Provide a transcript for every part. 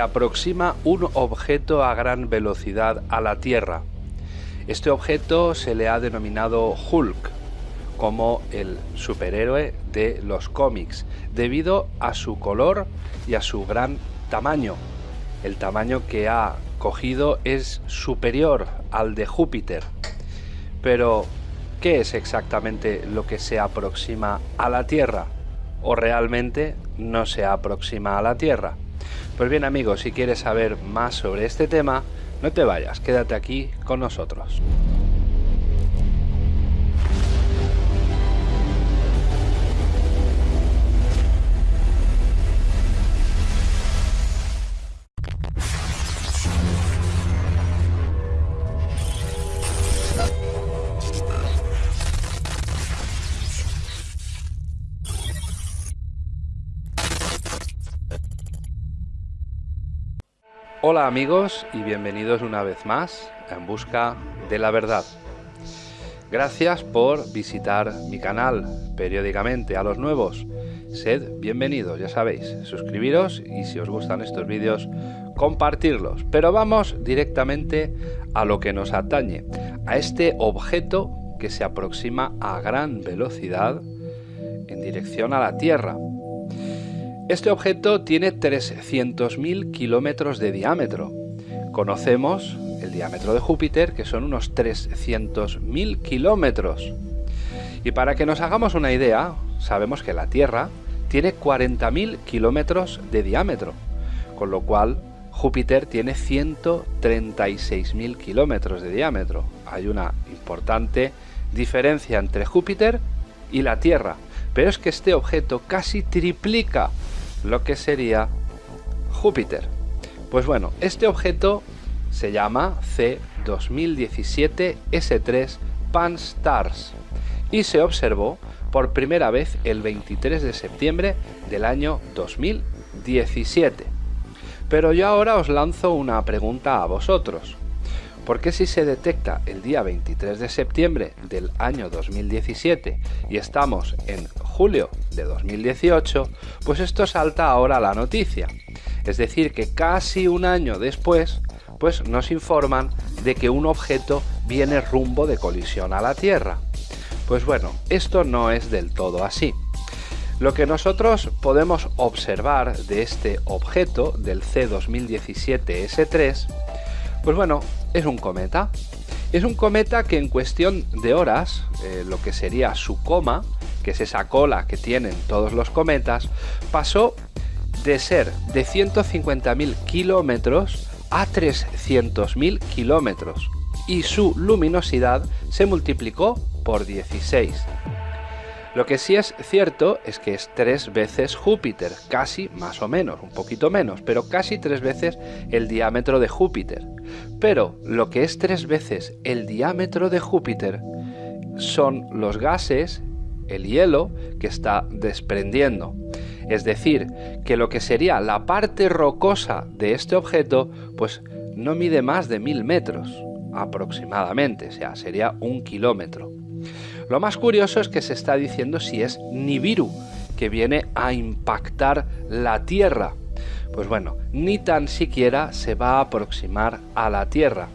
aproxima un objeto a gran velocidad a la Tierra. Este objeto se le ha denominado Hulk, como el superhéroe de los cómics, debido a su color y a su gran tamaño. El tamaño que ha cogido es superior al de Júpiter. Pero, ¿qué es exactamente lo que se aproxima a la Tierra? ¿O realmente no se aproxima a la Tierra? Pues bien amigos, si quieres saber más sobre este tema, no te vayas, quédate aquí con nosotros. Hola amigos y bienvenidos una vez más en busca de la verdad. Gracias por visitar mi canal periódicamente a los nuevos. Sed bienvenidos, ya sabéis, suscribiros y si os gustan estos vídeos, compartirlos. Pero vamos directamente a lo que nos atañe, a este objeto que se aproxima a gran velocidad en dirección a la Tierra este objeto tiene 300.000 kilómetros de diámetro. Conocemos el diámetro de Júpiter, que son unos 300.000 kilómetros. Y para que nos hagamos una idea, sabemos que la Tierra tiene 40.000 kilómetros de diámetro, con lo cual Júpiter tiene 136.000 kilómetros de diámetro. Hay una importante diferencia entre Júpiter y la Tierra, pero es que este objeto casi triplica lo que sería Júpiter. Pues bueno, este objeto se llama C2017 S3 Pan-STARRS y se observó por primera vez el 23 de septiembre del año 2017. Pero yo ahora os lanzo una pregunta a vosotros. ¿Por qué si se detecta el día 23 de septiembre del año 2017 y estamos en julio de 2018, pues esto salta ahora a la noticia. Es decir, que casi un año después, pues nos informan de que un objeto viene rumbo de colisión a la Tierra. Pues bueno, esto no es del todo así. Lo que nosotros podemos observar de este objeto, del C2017-S3, pues bueno, es un cometa. Es un cometa que en cuestión de horas, eh, lo que sería su coma, que es esa cola que tienen todos los cometas, pasó de ser de 150.000 kilómetros a 300.000 kilómetros y su luminosidad se multiplicó por 16. Lo que sí es cierto es que es tres veces Júpiter, casi más o menos, un poquito menos, pero casi tres veces el diámetro de Júpiter. Pero lo que es tres veces el diámetro de Júpiter son los gases el hielo que está desprendiendo. Es decir, que lo que sería la parte rocosa de este objeto, pues no mide más de mil metros aproximadamente, o sea, sería un kilómetro. Lo más curioso es que se está diciendo si es Nibiru, que viene a impactar la Tierra. Pues bueno, ni tan siquiera se va a aproximar a la Tierra.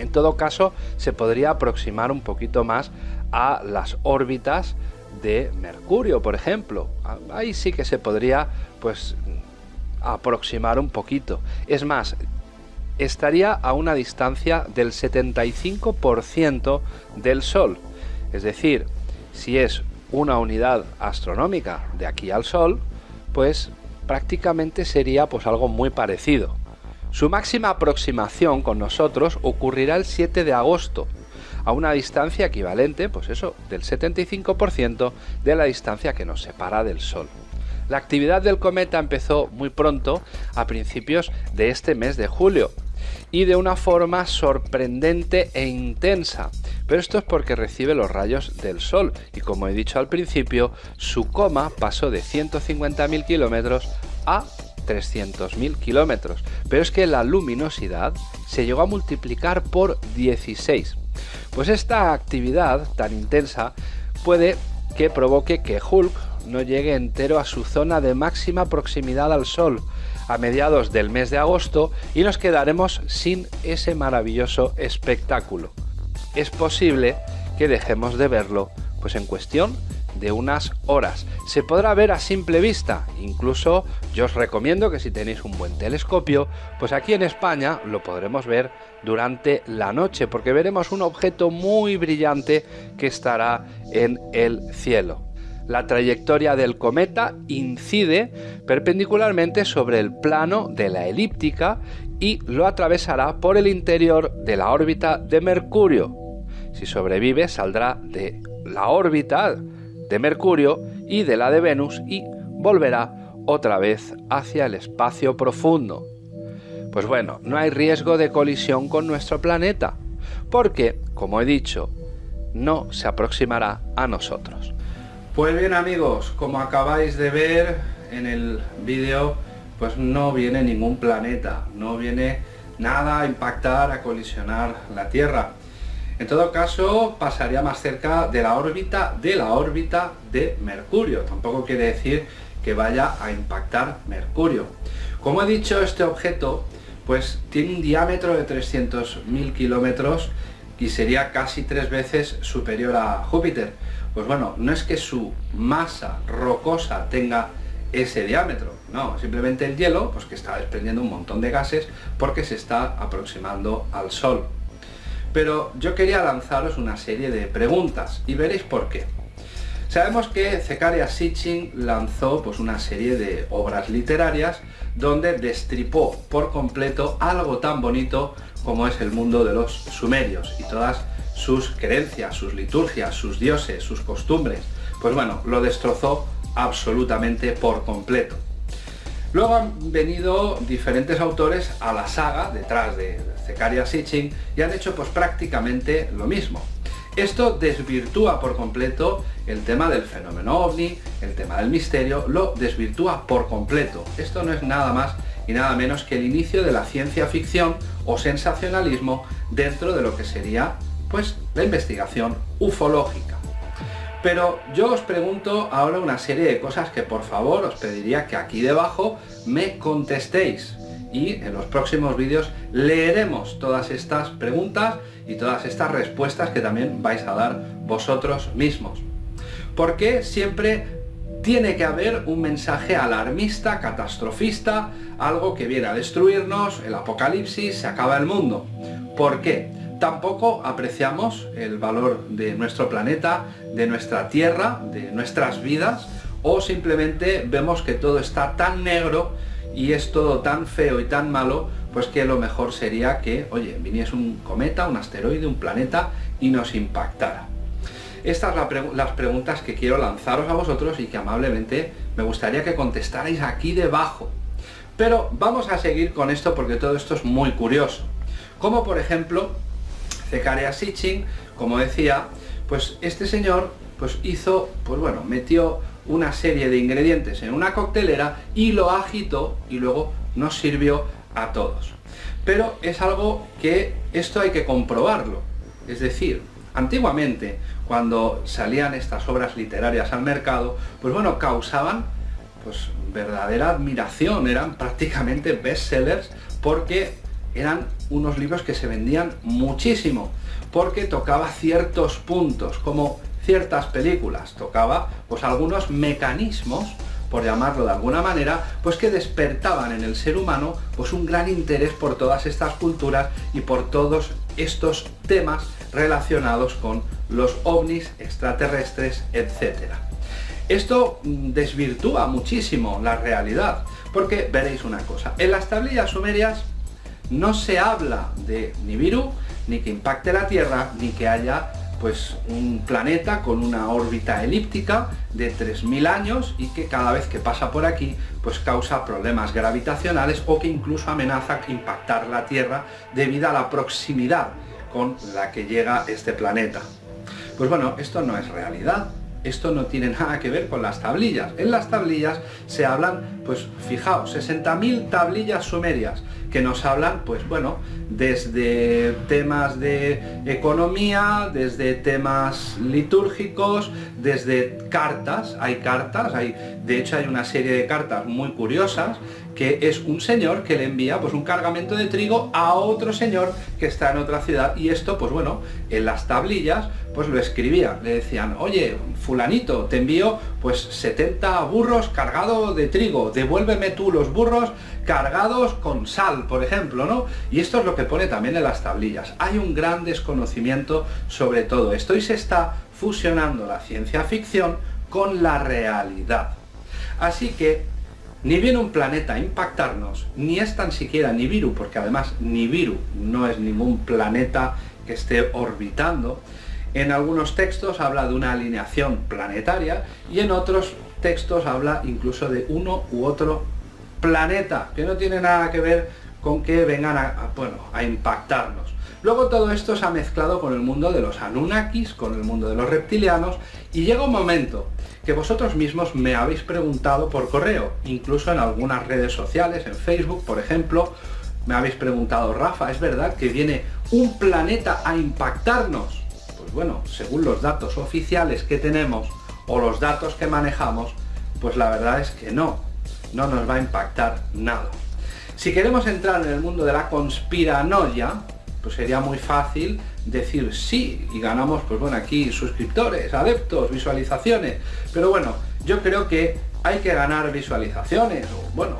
En todo caso, se podría aproximar un poquito más a las órbitas de Mercurio, por ejemplo. Ahí sí que se podría, pues, aproximar un poquito. Es más, estaría a una distancia del 75% del Sol. Es decir, si es una unidad astronómica de aquí al Sol, pues prácticamente sería pues algo muy parecido. Su máxima aproximación con nosotros ocurrirá el 7 de agosto, a una distancia equivalente, pues eso, del 75% de la distancia que nos separa del Sol. La actividad del cometa empezó muy pronto, a principios de este mes de julio, y de una forma sorprendente e intensa. Pero esto es porque recibe los rayos del Sol y como he dicho al principio, su coma pasó de 150.000 kilómetros a 300.000 kilómetros. Pero es que la luminosidad se llegó a multiplicar por 16. Pues esta actividad tan intensa puede que provoque que Hulk no llegue entero a su zona de máxima proximidad al Sol, a mediados del mes de agosto y nos quedaremos sin ese maravilloso espectáculo. Es posible que dejemos de verlo pues en cuestión de unas horas. Se podrá ver a simple vista, incluso yo os recomiendo que si tenéis un buen telescopio, pues aquí en España lo podremos ver durante la noche, porque veremos un objeto muy brillante que estará en el cielo. La trayectoria del cometa incide perpendicularmente sobre el plano de la elíptica y lo atravesará por el interior de la órbita de Mercurio. Si sobrevive, saldrá de la órbita de Mercurio y de la de Venus y volverá otra vez hacia el espacio profundo. Pues bueno, no hay riesgo de colisión con nuestro planeta, porque, como he dicho, no se aproximará a nosotros. Pues bien amigos, como acabáis de ver en el vídeo, pues no viene ningún planeta, no viene nada a impactar, a colisionar la Tierra. En todo caso, pasaría más cerca de la órbita de la órbita de Mercurio. Tampoco quiere decir que vaya a impactar Mercurio. Como he dicho, este objeto pues tiene un diámetro de 300.000 kilómetros y sería casi tres veces superior a Júpiter. Pues bueno, no es que su masa rocosa tenga ese diámetro, no, simplemente el hielo, pues que está desprendiendo un montón de gases porque se está aproximando al Sol. Pero yo quería lanzaros una serie de preguntas y veréis por qué. Sabemos que Zecharia Sitchin lanzó pues, una serie de obras literarias donde destripó por completo algo tan bonito como es el mundo de los sumerios y todas sus creencias, sus liturgias, sus dioses, sus costumbres. Pues bueno, lo destrozó absolutamente por completo. Luego han venido diferentes autores a la saga detrás de Zecharia Sitchin y han hecho pues prácticamente lo mismo. Esto desvirtúa por completo el tema del fenómeno ovni, el tema del misterio, lo desvirtúa por completo. Esto no es nada más y nada menos que el inicio de la ciencia ficción o sensacionalismo dentro de lo que sería pues la investigación ufológica. Pero yo os pregunto ahora una serie de cosas que por favor os pediría que aquí debajo me contestéis. Y en los próximos vídeos leeremos todas estas preguntas y todas estas respuestas que también vais a dar vosotros mismos. Porque siempre tiene que haber un mensaje alarmista, catastrofista, algo que viene a destruirnos, el apocalipsis, se acaba el mundo. ¿Por qué? Tampoco apreciamos el valor de nuestro planeta, de nuestra Tierra, de nuestras vidas, o simplemente vemos que todo está tan negro y es todo tan feo y tan malo, pues que lo mejor sería que, oye, viniese un cometa, un asteroide, un planeta y nos impactara. Estas son las preguntas que quiero lanzaros a vosotros y que amablemente me gustaría que contestarais aquí debajo. Pero vamos a seguir con esto porque todo esto es muy curioso. Como por ejemplo, Zecharia Sitchin, como decía, pues este señor pues hizo, pues bueno, metió una serie de ingredientes en una coctelera y lo agitó y luego nos sirvió a todos. Pero es algo que esto hay que comprobarlo. Es decir, antiguamente, cuando salían estas obras literarias al mercado, pues bueno, causaban pues verdadera admiración, eran prácticamente bestsellers porque eran unos libros que se vendían muchísimo, porque tocaba ciertos puntos, como ciertas películas, tocaba pues algunos mecanismos, por llamarlo de alguna manera, pues que despertaban en el ser humano pues un gran interés por todas estas culturas y por todos estos temas relacionados con los ovnis extraterrestres, etc. Esto mm, desvirtúa muchísimo la realidad, porque veréis una cosa, en las tablillas sumerias no se habla de Nibiru, ni que impacte la Tierra, ni que haya pues un planeta con una órbita elíptica de 3.000 años y que cada vez que pasa por aquí pues causa problemas gravitacionales o que incluso amenaza impactar la Tierra debido a la proximidad con la que llega este planeta. Pues bueno, esto no es realidad, esto no tiene nada que ver con las tablillas. En las tablillas se hablan, pues fijaos, 60.000 tablillas sumerias que nos hablan, pues bueno, desde temas de economía, desde temas litúrgicos, desde cartas, hay cartas, hay, de hecho hay una serie de cartas muy curiosas que es un señor que le envía pues un cargamento de trigo a otro señor que está en otra ciudad. Y esto pues bueno en las tablillas pues lo escribía. Le decían oye fulanito te envío pues 70 burros cargados de trigo. Devuélveme tú los burros cargados con sal por ejemplo no y esto es lo que pone también en las tablillas. Hay un gran desconocimiento sobre todo esto. Y se está fusionando la ciencia ficción con la realidad. Así que ni viene un planeta a impactarnos, ni es tan siquiera Nibiru, porque además Nibiru no es ningún planeta que esté orbitando. En algunos textos habla de una alineación planetaria y en otros textos habla incluso de uno u otro planeta, que no tiene nada que ver con que vengan a, bueno, a impactarnos. Luego todo esto se ha mezclado con el mundo de los Anunnakis, con el mundo de los reptilianos, y llega un momento que vosotros mismos me habéis preguntado por correo, incluso en algunas redes sociales, en Facebook, por ejemplo, me habéis preguntado, Rafa, ¿es verdad que viene un planeta a impactarnos? Pues bueno, según los datos oficiales que tenemos, o los datos que manejamos, pues la verdad es que no, no nos va a impactar nada. Si queremos entrar en el mundo de la conspiranoia, pues sería muy fácil decir sí y ganamos, pues bueno, aquí suscriptores, adeptos, visualizaciones. Pero bueno, yo creo que hay que ganar visualizaciones, o bueno,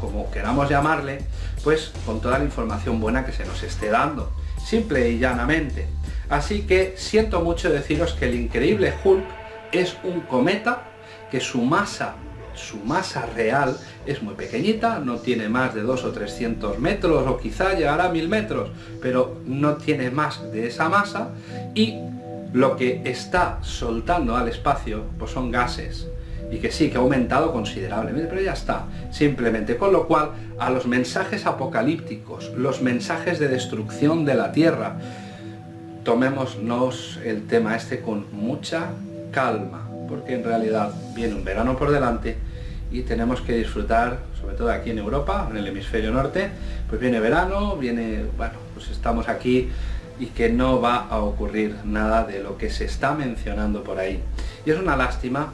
como queramos llamarle, pues con toda la información buena que se nos esté dando, simple y llanamente. Así que siento mucho deciros que el increíble Hulk es un cometa que su masa su masa real es muy pequeñita, no tiene más de 2 o 300 metros o quizá llegará a 1000 metros, pero no tiene más de esa masa y lo que está soltando al espacio pues son gases y que sí, que ha aumentado considerablemente, pero ya está, simplemente. Con lo cual, a los mensajes apocalípticos, los mensajes de destrucción de la Tierra, tomémonos el tema este con mucha calma, porque en realidad viene un verano por delante y tenemos que disfrutar, sobre todo aquí en Europa, en el hemisferio norte, pues viene verano, viene, bueno, pues estamos aquí y que no va a ocurrir nada de lo que se está mencionando por ahí. Y es una lástima,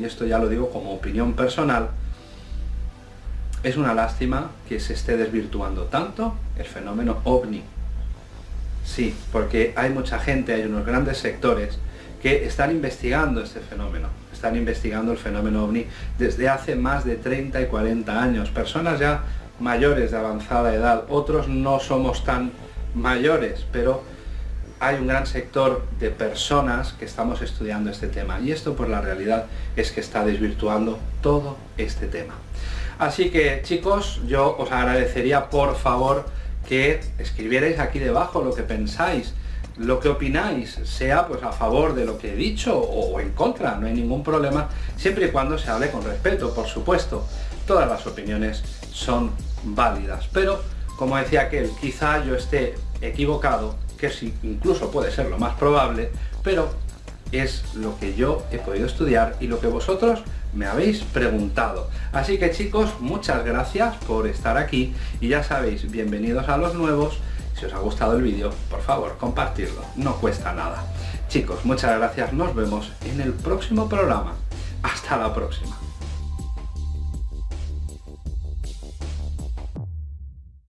y esto ya lo digo como opinión personal, es una lástima que se esté desvirtuando tanto el fenómeno ovni. Sí, porque hay mucha gente, hay unos grandes sectores que están investigando este fenómeno, están investigando el fenómeno ovni desde hace más de 30 y 40 años, personas ya mayores de avanzada edad, otros no somos tan mayores, pero hay un gran sector de personas que estamos estudiando este tema. Y esto por la realidad es que está desvirtuando todo este tema. Así que chicos, yo os agradecería por favor que escribierais aquí debajo lo que pensáis, lo que opináis, sea pues a favor de lo que he dicho o en contra, no hay ningún problema, siempre y cuando se hable con respeto, por supuesto. Todas las opiniones son válidas, pero como decía aquel, quizá yo esté equivocado, que sí, incluso puede ser lo más probable, pero es lo que yo he podido estudiar y lo que vosotros me habéis preguntado. Así que chicos, muchas gracias por estar aquí y ya sabéis, bienvenidos a los nuevos si os ha gustado el vídeo, por favor, compartirlo, no cuesta nada. Chicos, muchas gracias, nos vemos en el próximo programa. Hasta la próxima.